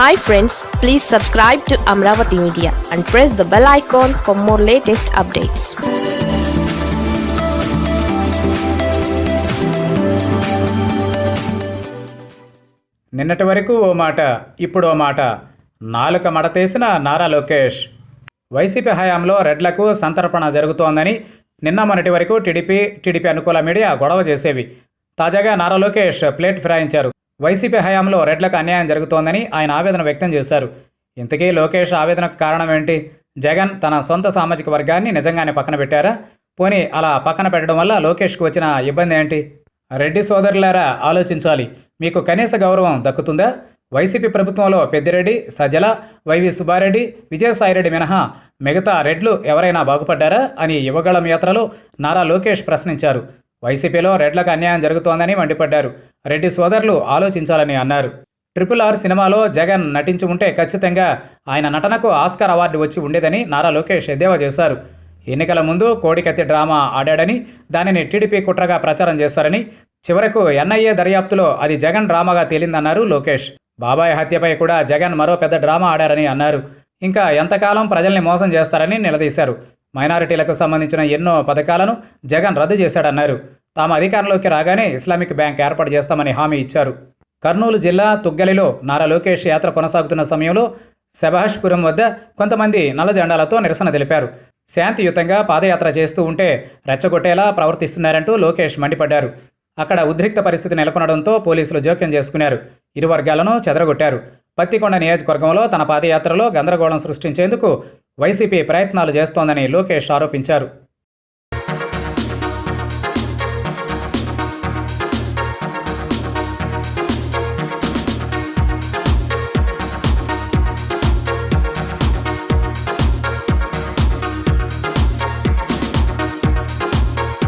Hi friends please subscribe to Amaravati media and press the bell icon for more latest updates నిన్నటి వరకు ఓ మాట ఇప్పుడు ఓ మాట. నాలుక మడతేసిన నారా లోకేష్. వైసీపీ హయాంలో రెడ్లకు సంతర్పణ జరుగుతోందని నిన్న మొన్నటి వరకు టీడీపీ టీడీపీ అనుకూల మీడియా గొడవ చేసేవి. తాజాగా నారా లోకేష్ ప్లేట్ ఫిరాయించారు. వైసీపీ హయాంలో రెడ్లకు అన్యాయం జరుగుతోందని ఆయన ఆవేదన వ్యక్తం చేశారు. ఇంతకీ లోకేష్ ఆవేదనకు కారణం ఏంటి? జగన్ తన సొంత సామాజిక వర్గాన్ని నిజంగానే పక్కన పెట్టారా? పోనీ అలా పక్కన పెట్టడం వల్ల లోకేష్కు వచ్చిన ఇబ్బంది ఏంటి? రెడ్డి సోదరులారా ఆలోచించాలి. మీకు కనీస గౌరవం దక్కుతుందా? వైసీపీ ప్రభుత్వంలో పెద్దిరెడ్డి సజల వైవి సుబ్బారెడ్డి విజయసాయిరెడ్డి మినహా మిగతా రెడ్లు ఎవరైనా బాగుపడ్డారా? అని యువగళం యాత్రలో నారా లోకేష్ ప్రశ్నించారు. వైసీపీలో రెడ్లకు అన్యాయం జరుగుతోందని మండిపడ్డారు. రెడ్డి సోదరులు ఆలోచించాలని అన్నారు. ట్రిపుల్ ఆర్ సినిమాలో జగన్ నటించి ఉంటే ఖచ్చితంగా ఆయన నటనకు ఆస్కార్ అవార్డు వచ్చి ఉండేదని నారా లోకేష్ ఎద్దేవా చేశారు. ఎన్నికల ముందు కోడికత్తి డ్రామా ఆడాడని దానిని టీడీపీ కుట్రగా ప్రచారం చేశారని చివరకు ఎన్ఐఏ దర్యాప్తులో అది జగన్ డ్రామాగా తేలిందన్నారు లోకేష్. బాబాయ్ హత్యపై కూడా జగన్ మరో పెద్ద డ్రామా ఆడారని అన్నారు. ఇంకా ఎంతకాలం ప్రజల్ని మోసం చేస్తారని నిలదీశారు. మైనారిటీలకు సంబంధించిన ఎన్నో పథకాలను జగన్ రద్దు చేశాడన్నారు. తాము అధికారంలోకి రాగానే ఇస్లామిక్ బ్యాంక్ ఏర్పాటు చేస్తామని హామీ ఇచ్చారు. కర్నూలు జిల్లా తుగ్గలిలో నారా లోకేష్ యాత్ర కొనసాగుతున్న సమయంలో శభాష్పురం వద్ద కొంతమంది నల్ల జెండాలతో నిరసన తెలిపారు. శాంతియుతంగా పాదయాత్ర చేస్తూ ఉంటే రెచ్చగొట్టేలా ప్రవర్తిస్తున్నారంటూ లోకేష్ మండిపడ్డారు. అక్కడ ఉద్రిక్త పరిస్థితి నెలకొనడంతో పోలీసులు జోక్యం చేసుకున్నారు. ఇరు వర్గాలను చెదరగొట్టారు. పత్తికొండ నియోజకవర్గంలో తన పాదయాత్రలో గందరగోళం సృష్టించేందుకు వైసీపీ ప్రయత్నాలు చేస్తోందని లోకేష్ ఆరోపించారు.